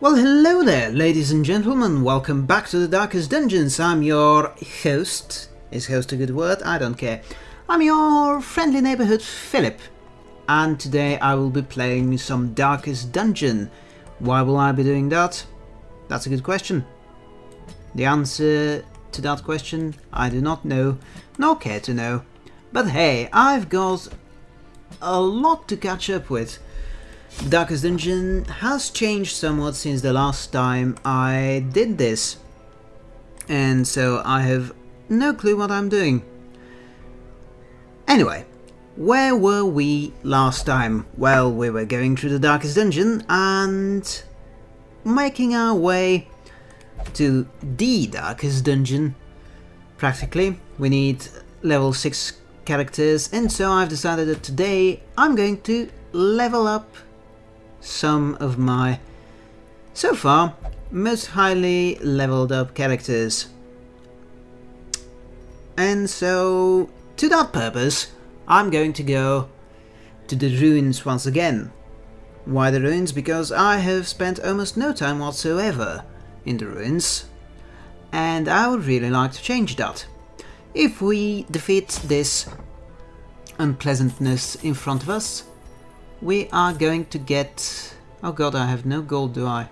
Well, hello there, ladies and gentlemen. Welcome back to the Darkest Dungeons. I'm your host. Is host a good word? I don't care. I'm your friendly neighborhood Philip. And today I will be playing some Darkest Dungeon. Why will I be doing that? That's a good question. The answer to that question I do not know, nor care to know. But hey, I've got a lot to catch up with. Darkest Dungeon has changed somewhat since the last time I did this. And so I have no clue what I'm doing. Anyway, where were we last time? Well, we were going through the Darkest Dungeon and making our way to the Darkest Dungeon. Practically, we need level 6 characters and so I've decided that today I'm going to level up some of my, so far, most highly leveled up characters. And so, to that purpose, I'm going to go to the ruins once again. Why the ruins? Because I have spent almost no time whatsoever in the ruins, and I would really like to change that. If we defeat this unpleasantness in front of us, we are going to get... Oh god, I have no gold, do I?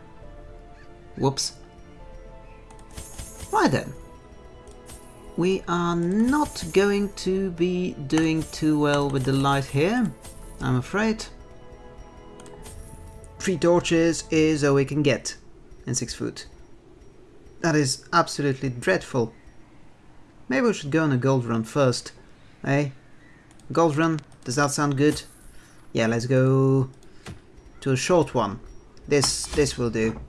Whoops. Why then? We are not going to be doing too well with the light here, I'm afraid. Three torches is all we can get, and six food. That is absolutely dreadful. Maybe we should go on a gold run first, eh? Gold run, does that sound good? Yeah, let's go to a short one. This this will do.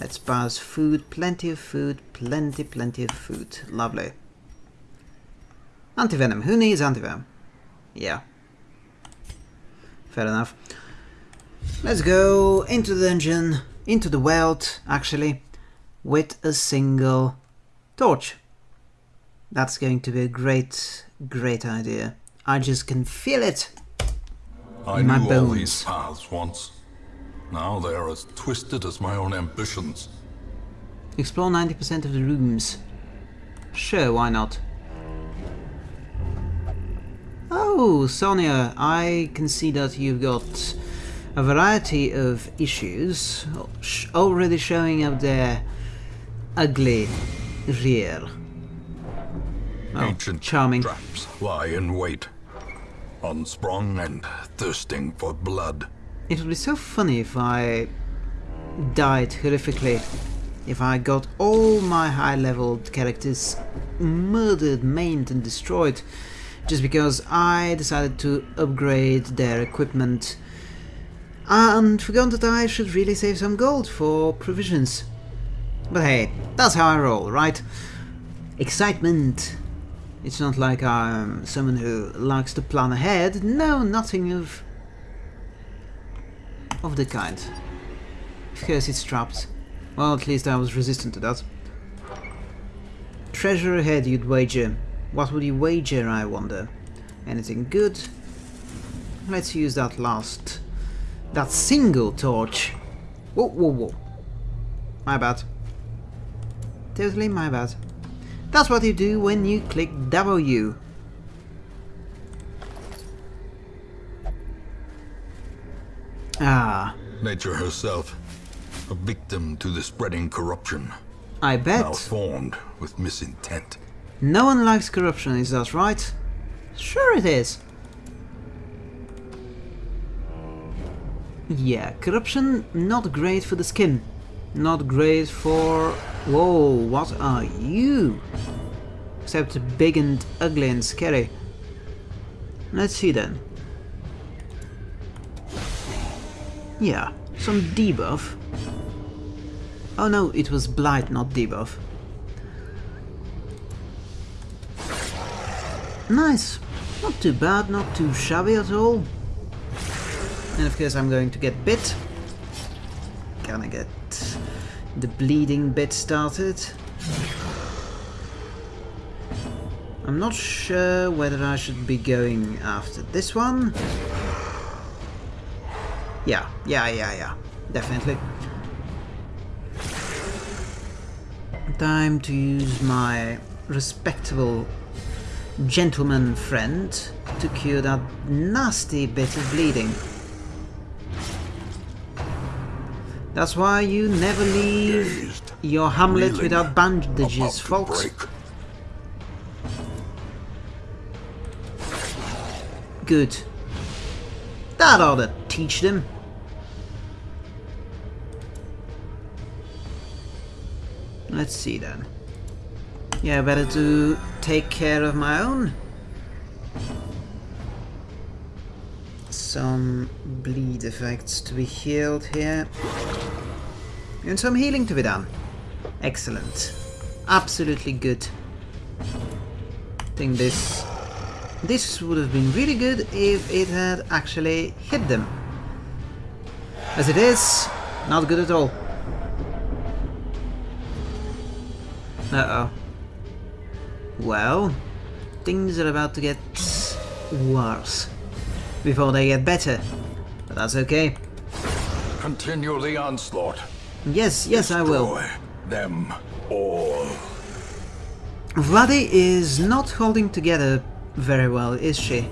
Let's pass food, plenty of food, plenty, plenty of food. Lovely. Antivenom. Who needs antivenom? Yeah. Fair enough. Let's go into the dungeon, into the world, actually, with a single torch. That's going to be a great, great idea. I just can feel it. I My knew all these paths once. Now they are as twisted as my own ambitions. Explore 90% of the rooms. Sure, why not? Oh, Sonia, I can see that you've got a variety of issues already showing up their ugly rear. Oh, Ancient charming. traps lie in wait, unsprung and thirsting for blood. It would be so funny if I died horrifically. If I got all my high-level characters murdered, maimed, and destroyed just because I decided to upgrade their equipment and forgot that I should really save some gold for provisions. But hey, that's how I roll, right? Excitement! It's not like I'm someone who likes to plan ahead. No, nothing of of the kind. Of course it's trapped. Well, at least I was resistant to that. Treasure ahead, you'd wager. What would you wager, I wonder? Anything good? Let's use that last... That single torch. Whoa, whoa, whoa. My bad. Totally my bad. That's what you do when you click W. Ah, Nature herself, a victim to the spreading corruption, I bet. malformed with misintent. No one likes corruption, is that right? Sure it is. Yeah, corruption not great for the skin. Not great for... Whoa, what are you? Except big and ugly and scary. Let's see then. Yeah, some debuff. Oh no, it was blight, not debuff. Nice. Not too bad, not too shabby at all. And of course I'm going to get bit. Gonna get the bleeding bit started. I'm not sure whether I should be going after this one. Yeah, yeah, yeah, yeah. definitely. Time to use my respectable gentleman friend to cure that nasty bit of bleeding. That's why you never leave your hamlet reeling, without bandages, folks. Good. That ought to teach them. Let's see then. Yeah, better to take care of my own. Some bleed effects to be healed here. And some healing to be done. Excellent. Absolutely good. I think this this would have been really good if it had actually hit them. As it is, not good at all. Uh-oh. Well, things are about to get worse before they get better. But that's okay. Continue the onslaught. Yes, yes I will. Them all. Vladi is not holding together very well, is she?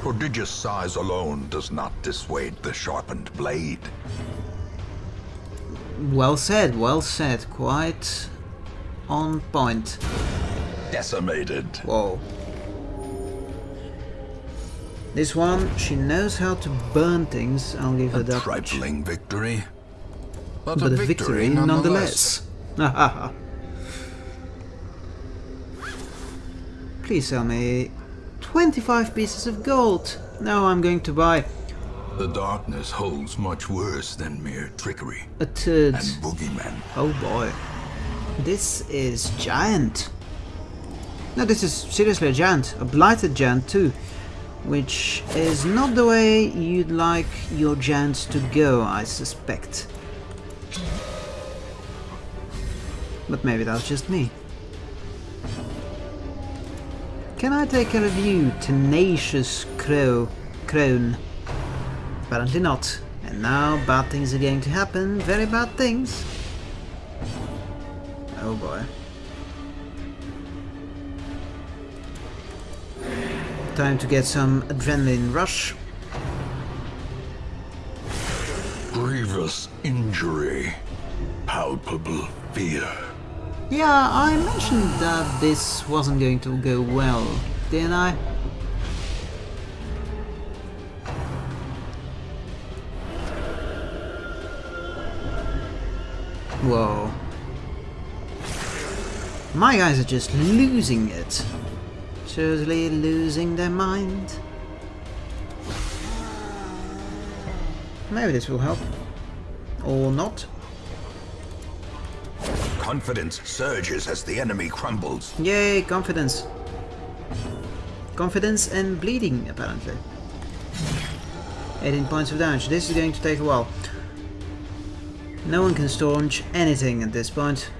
Prodigious size alone does not dissuade the sharpened blade. Well said, well said. Quite on point. Decimated. Whoa. This one, she knows how to burn things, I'll give her A that trifling victory. But, But a a victory nonetheless. Please sell me 25 pieces of gold. Now I'm going to buy The darkness holds much worse than mere trickery a turd. and boogeymen. Oh boy. This is giant. No, this is seriously a giant. A blighted giant too. Which is not the way you'd like your giants to go, I suspect. But maybe that's just me. Can I take care of you, tenacious crow, crone? Apparently not. And now bad things are going to happen, very bad things. Oh boy. Time to get some adrenaline rush. Grievous injury. Palpable fear. Yeah, I mentioned that this wasn't going to go well, didn't I? Whoa. My guys are just losing it. Seriously losing their mind. Maybe this will help. Or not. Confidence surges as the enemy crumbles. Yay, confidence. Confidence and bleeding, apparently. 18 points of damage. This is going to take a while. No one can staunch anything at this point.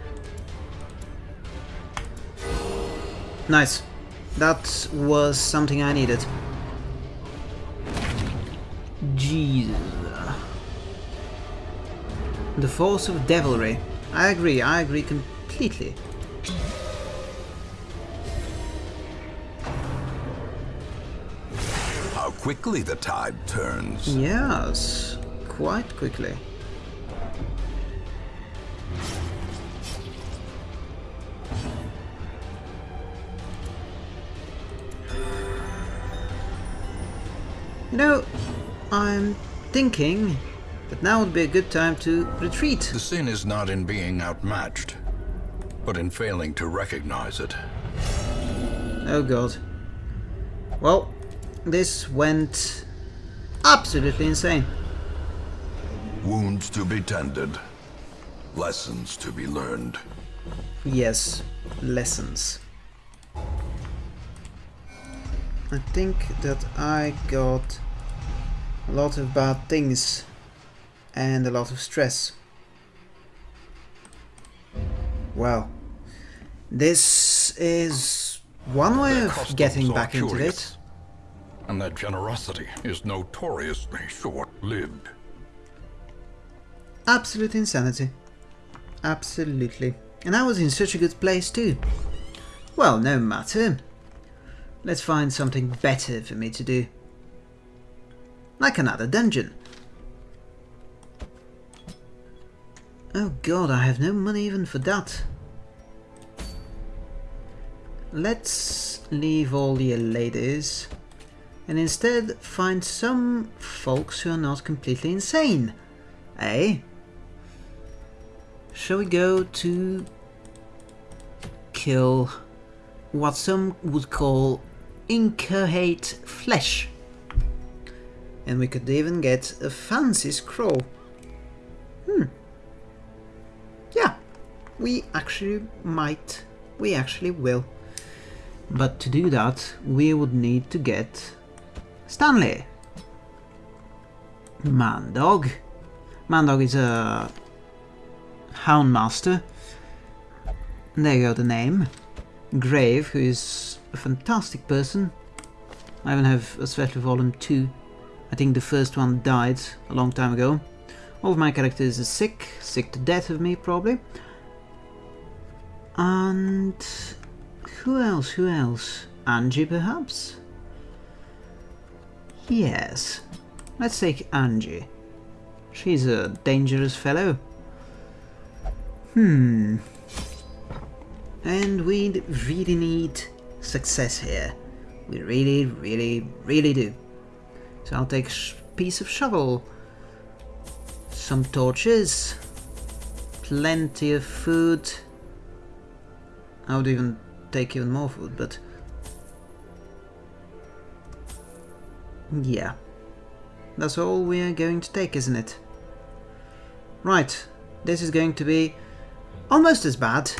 Nice. That was something I needed. Jesus. The force of devilry. I agree, I agree completely. How quickly the tide turns. Yes, quite quickly. Know, I'm thinking that now would be a good time to retreat. The sin is not in being outmatched, but in failing to recognize it. Oh god. Well, this went absolutely insane. Wounds to be tended. Lessons to be learned. Yes, lessons. I think that I got a lot of bad things and a lot of stress. Well, this is one way Their of getting back into it. And that generosity is notoriously short-lived. Absolute insanity. Absolutely. And I was in such a good place too. Well, no matter. Let's find something better for me to do. Like another dungeon. Oh god, I have no money even for that. Let's leave all the ladies and instead find some folks who are not completely insane. Eh? Shall we go to kill what some would call incoherent flesh? And we could even get a fancy scroll. Hmm. Yeah, we actually might. We actually will. But to do that, we would need to get Stanley. Mandog. Mandog is a Houndmaster. There you go, the name. Grave, who is a fantastic person. I even have a special volume 2. I think the first one died a long time ago. All of my characters are sick, sick to death of me probably. And who else, who else? Angie perhaps? Yes, let's take Angie. She's a dangerous fellow. Hmm. And we really need success here. We really, really, really do. So I'll take a piece of shovel, some torches, plenty of food. I would even take even more food, but Yeah. That's all we are going to take, isn't it? Right. This is going to be almost as bad,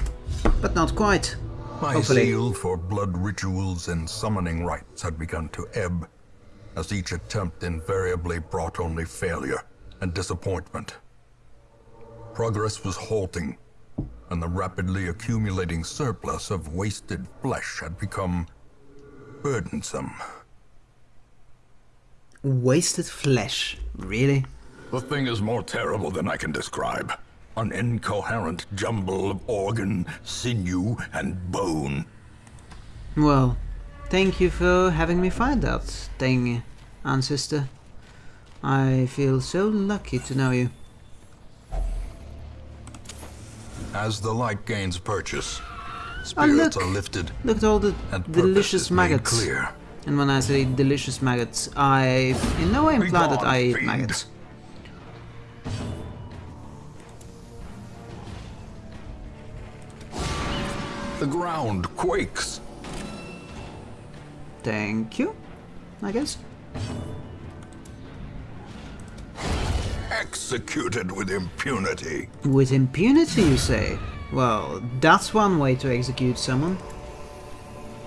but not quite. My Hopefully. zeal for blood rituals and summoning rites had begun to ebb, as each attempt invariably brought only failure and disappointment. Progress was halting, and the rapidly accumulating surplus of wasted flesh had become burdensome. Wasted flesh. Really? The thing is more terrible than I can describe. An incoherent jumble of organ, sinew, and bone. Well, thank you for having me find that thing, ancestor. I feel so lucky to know you. As the light gains purchase, Oh, spirits look. are lifted Look at all the delicious maggots. clear. And when I say delicious maggots, I in no way imply that gone, I eat fiend. maggots. The ground quakes. Thank you, I guess. Executed with impunity. With impunity, you say? Well, that's one way to execute someone.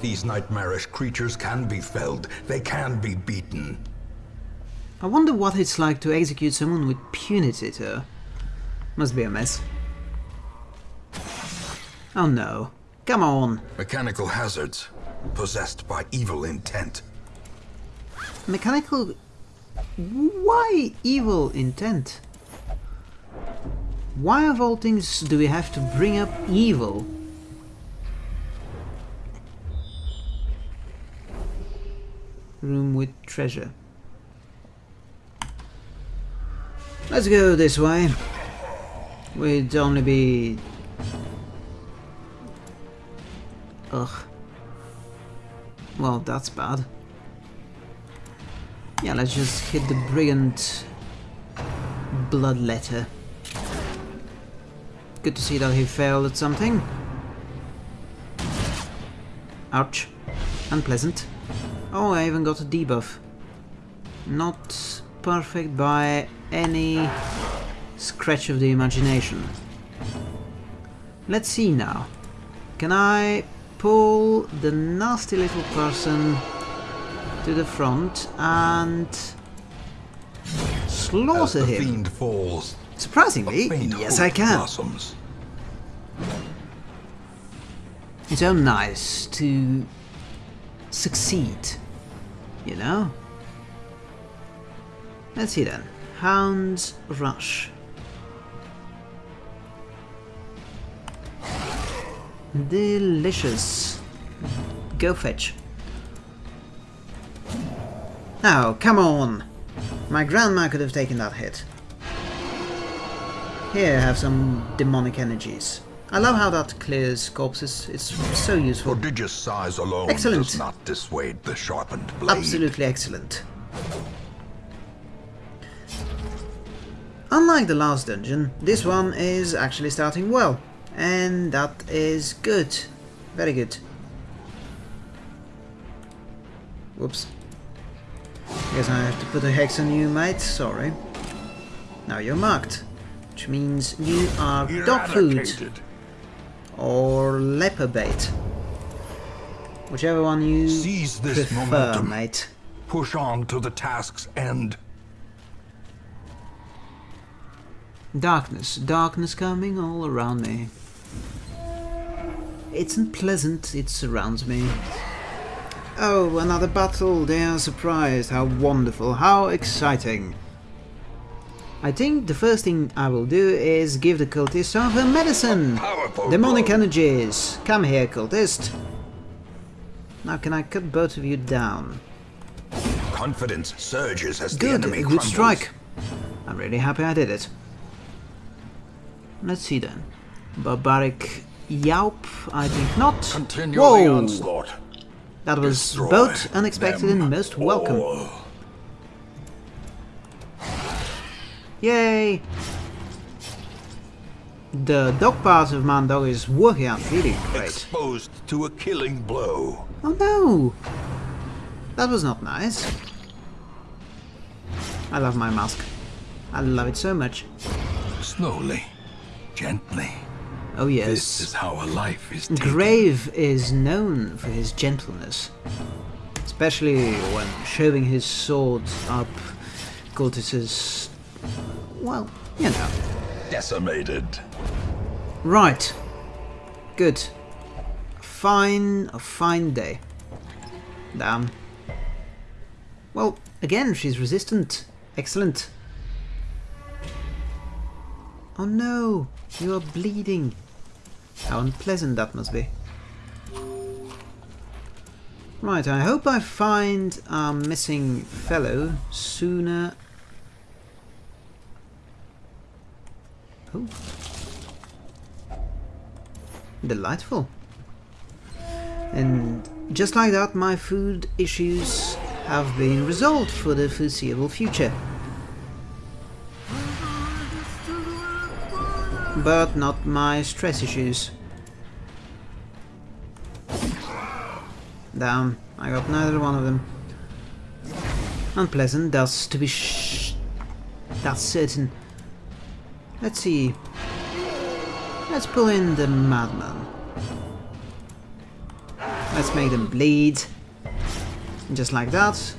These nightmarish creatures can be felled. They can be beaten. I wonder what it's like to execute someone with punity, though. Must be a mess. Oh no. Come on. Mechanical hazards. Possessed by evil intent. Mechanical... Why evil intent? Why of all things do we have to bring up evil? Room with treasure. Let's go this way. We'd only be... Ugh. Well, that's bad. Yeah, let's just hit the brigand bloodletter. Good to see that he failed at something. Ouch. Unpleasant. Oh, I even got a debuff. Not perfect by any scratch of the imagination. Let's see now. Can I pull the nasty little person to the front and slaughter him? falls, Surprisingly, yes I can. blossoms. It's so nice to succeed, you know? Let's see then. Hound's Rush. Delicious. Go fetch. Now, come on! My grandma could have taken that hit. Here, have some demonic energies. I love how that clears corpses. It's so useful. Prodigious size alone Excellent. does not dissuade the sharpened blade. Absolutely excellent. Unlike the last dungeon, this one is actually starting well. And that is good. Very good. Whoops. Guess I have to put a hex on you, mate. Sorry. Now you're marked. Which means you are dog food. Or leper bait. Whichever one you Seize this prefer, momentum. mate. Push on to the task's end. Darkness, darkness coming all around me. It's unpleasant, it surrounds me. Oh, another battle, they are surprised, how wonderful, how exciting. I think the first thing I will do is give the cultist some of her medicine! Demonic blow. energies! Come here, cultist! Now can I cut both of you down? Confidence surges as the Good, enemy good crumbles. strike. I'm really happy I did it. Let's see then. Barbaric YAWP, I think not. Continue the Whoa! onslaught. That was Destroy both unexpected and most welcome. all. Yay! The dog part of Mandog is working out really great. Exposed to a killing blow. Oh no! That was not nice. I love my mask. I love it so much. Slowly, gently. Oh yes. This is how a life is taken. Grave is known for his gentleness, especially when shoving his sword up Cultis's. Well, you know. Decimated. Right. Good. Fine, a fine day. Damn. Well, again, she's resistant. Excellent. Oh no, you are bleeding. How unpleasant that must be. Right, I hope I find our missing fellow sooner. Oh. Delightful. And just like that, my food issues have been resolved for the foreseeable future. But not my stress issues. Damn, I got neither one of them. Unpleasant, that's to be sh... That's certain. Let's see. Let's pull in the madman. Let's make them bleed. Just like that.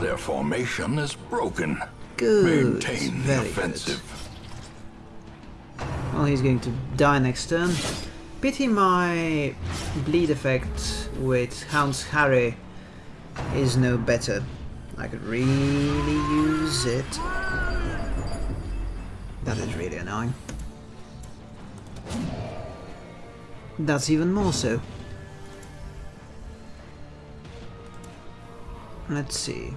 Their formation is broken. Good. Maintain the Very offensive. good. Well, he's going to die next turn. Pity my bleed effect with Hound's Harry is no better. I could really use it. That is really annoying. That's even more so. Let's see.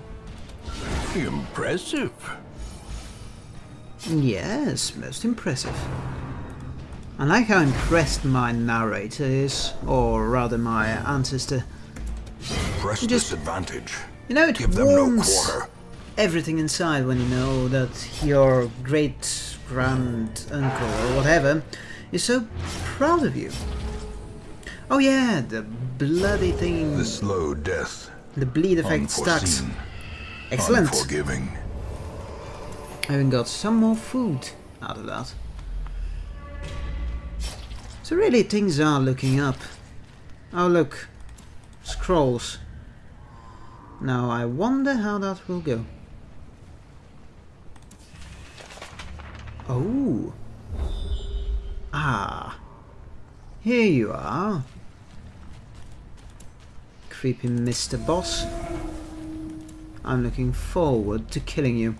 Impressive. Yes, most impressive. I like how impressed my narrator is, or rather my ancestor. Press Just- this advantage. You know, it Give them no warms quarter. everything inside when you know that your great grand uncle or whatever is so proud of you. Oh yeah, the bloody thing, The slow death. the bleed effect. Unforeseen. Excellent. Unforgiving. I even got some more food out of that. So really things are looking up. Oh look, scrolls. Now I wonder how that will go. Oh. Ah. Here you are. Creepy Mr. Boss. I'm looking forward to killing you.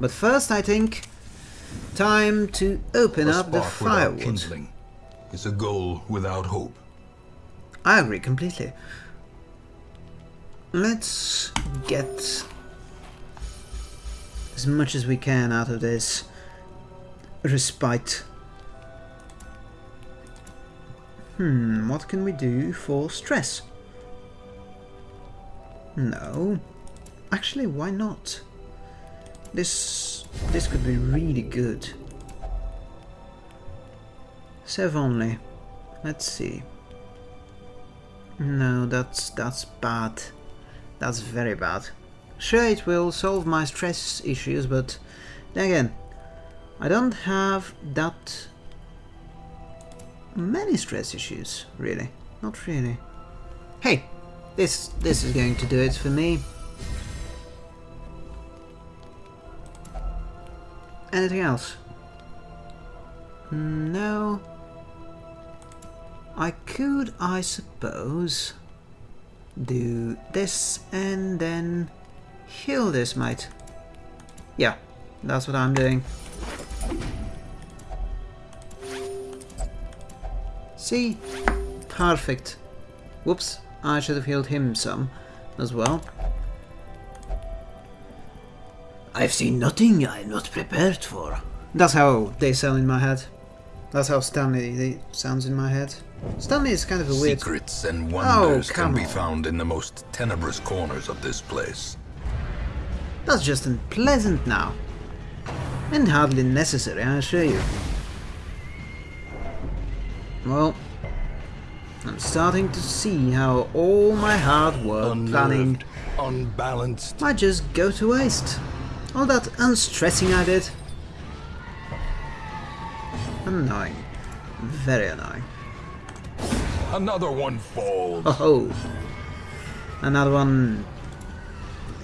But first, I think, time to open up the firewood. kindling. Is a goal without hope. I agree completely. Let's get as much as we can out of this respite. Hmm, what can we do for stress? No. Actually, why not? This this could be really good. Save only. Let's see. No, that's that's bad. That's very bad. Sure, it will solve my stress issues, but then again, I don't have that many stress issues, really. Not really. Hey, this this is going to do it for me. Anything else? No. I could, I suppose, do this and then heal this mate. Yeah, that's what I'm doing. See? Perfect. Whoops, I should have healed him some as well. I've seen nothing I'm not prepared for. That's how they sound in my head. That's how Stanley sounds in my head. Stanley is kind of a weird... Secrets and oh, wonders Oh, can come be found in the most tenebrous corners of this place. That's just unpleasant now. And hardly necessary, I assure you. Well, I'm starting to see how all my hard work planning Unnerved, unbalanced. might just go to waste. All that unstressing I did. Annoying. Very annoying. Another one falls. Oh ho! Another one...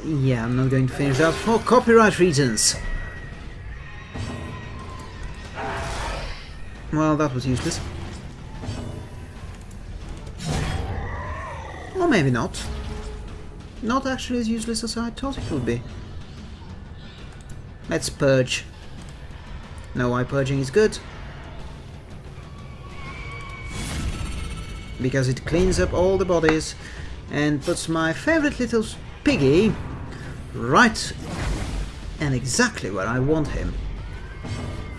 Yeah, I'm not going to finish that oh, for copyright reasons. Well, that was useless. Or maybe not. Not actually as useless as I thought it would be. Let's purge. No, why purging is good? Because it cleans up all the bodies and puts my favorite little piggy right and exactly where I want him.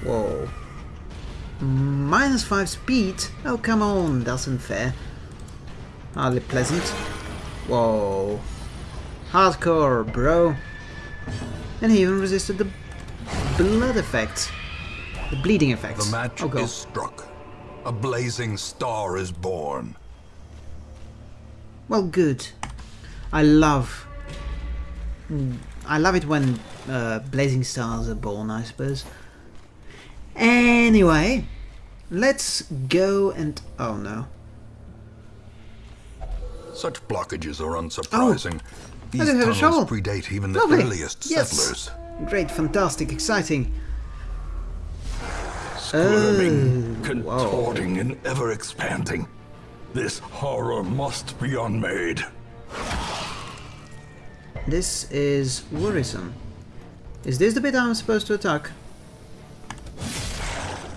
Whoa. Minus 5 speed? Oh, come on, that's unfair. Hardly pleasant. Whoa. Hardcore, bro. And he even resisted the blood effects. The bleeding effect. The match oh, is struck. A blazing star is born. Well, good. I love... mm, I love it when uh, blazing stars are born, I suppose. Anyway, let's go and... Oh no. Such blockages are unsurprising. These Oh, a tunnels predate even the Lovely. earliest Yes. settlers. Great, fantastic, exciting. Squirming, Oh, contorting, and ever expanding. This horror must be unmade. This is worrisome. Is this the bit I'm supposed to attack?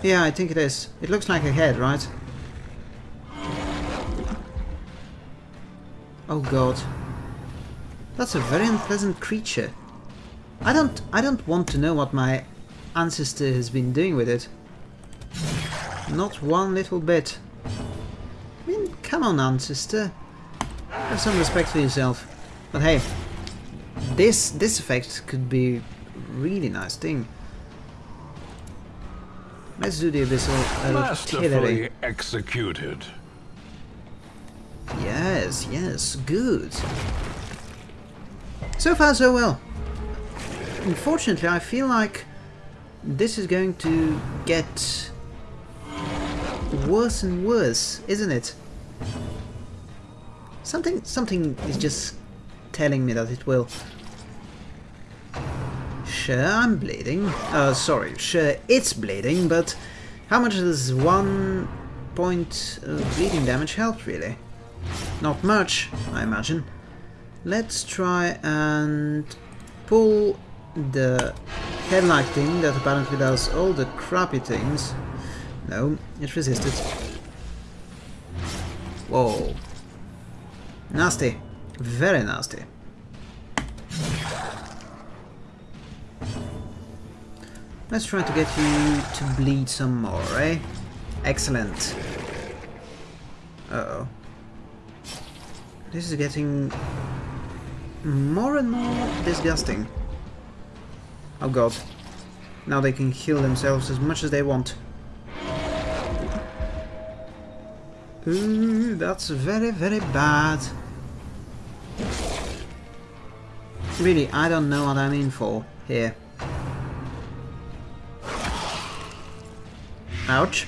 Yeah, I think it is. It looks like a head, right? Oh god. That's a very unpleasant creature. I don't I don't want to know what my ancestor has been doing with it. Not one little bit. I mean, come on, ancestor. Have some respect for yourself. But hey, this this effect could be a really nice thing. Let's do the abyssal uh, artillery. Masterfully executed. Yes, yes, good. So far, so well. Unfortunately, I feel like this is going to get worse and worse, isn't it? Something, something is just telling me that it will. Sure, I'm bleeding. Uh, sorry, sure, it's bleeding, but how much does one point of bleeding damage help, really? Not much, I imagine. Let's try and pull the headlight thing that apparently does all the crappy things. No, it resisted. Whoa. Nasty. Very nasty. Let's try to get you to bleed some more, eh? Excellent. Uh-oh. This is getting more and more disgusting. Oh god. Now they can heal themselves as much as they want. Ooh, that's very, very bad. Really, I don't know what I'm in for here. Ouch.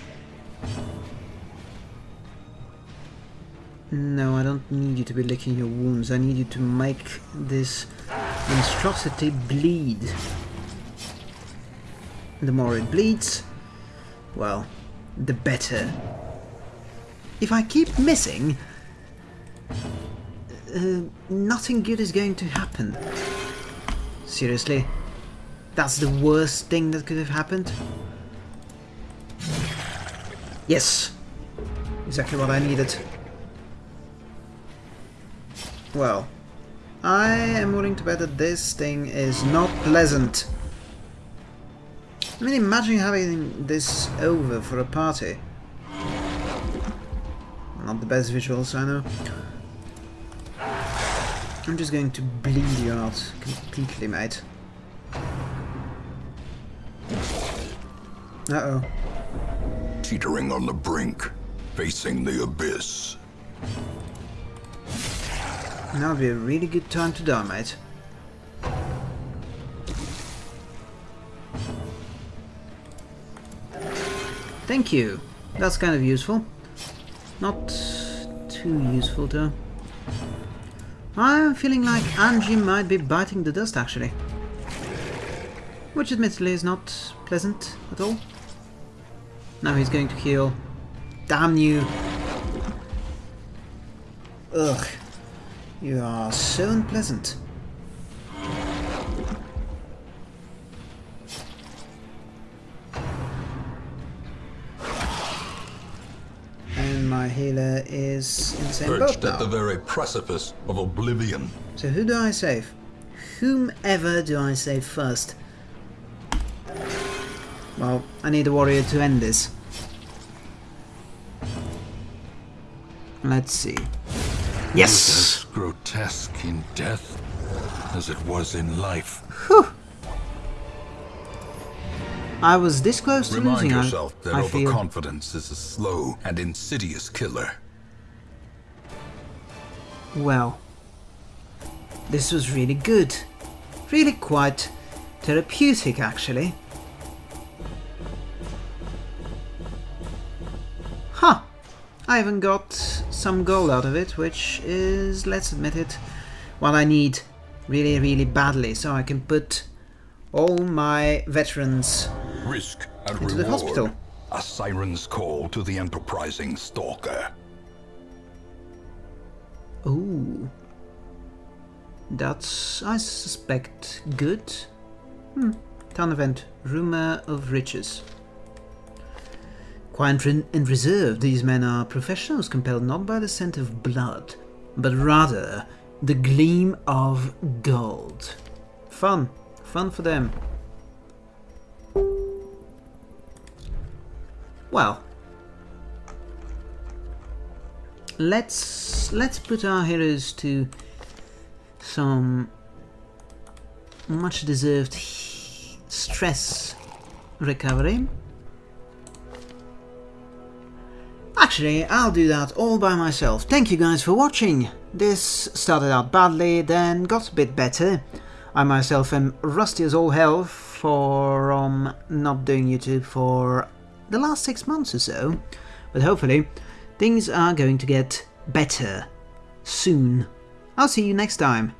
No, I don't need you to be licking your wounds. I need you to make this monstrosity bleed. The more it bleeds, well, the better. If I keep missing, uh, nothing good is going to happen. Seriously? That's the worst thing that could have happened? Yes! Exactly what I needed. Well, I am willing to bet that this thing is not pleasant. I mean, imagine having this over for a party. Not the best visuals, I know. I'm just going to bleed you out completely, mate. Uh-oh. Teetering on the brink, facing the abyss. Now would be a really good time to die, mate. Thank you. That's kind of useful. Not too useful, though. I'm feeling like Angie might be biting the dust, actually. Which admittedly is not pleasant at all. Now he's going to heal. Damn you! Ugh. You are so unpleasant. Same boat Perched now. at the very precipice of oblivion. So who do I save? Whomever do I save first? Well, I need a warrior to end this. Let's see. Yes! As grotesque in death as it was in life. Whew. I was this close to Remind losing. I- yourself that I, feel. overconfidence is a slow and insidious killer. Well, this was really good. Really quite therapeutic, actually. Huh. I even got some gold out of it, which is, let's admit it, what I need really, really badly, so I can put all my veterans Risk and Into reward. the hospital. A siren's call to the enterprising stalker. Ooh. That's, I suspect, good. Hmm. Town event. Rumor of riches. Quiet and and reserved, these men are professionals compelled not by the scent of blood, but rather the gleam of gold. Fun. Fun for them. Well, let's let's put our heroes to some much deserved stress recovery. Actually, I'll do that all by myself. Thank you guys for watching. This started out badly, then got a bit better. I myself am rusty as all hell from um, not doing YouTube for the last six months or so, but hopefully things are going to get better soon. I'll see you next time.